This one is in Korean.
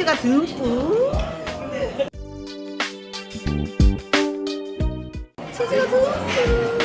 치즈가 듬뿍. 치즈가 듬뿍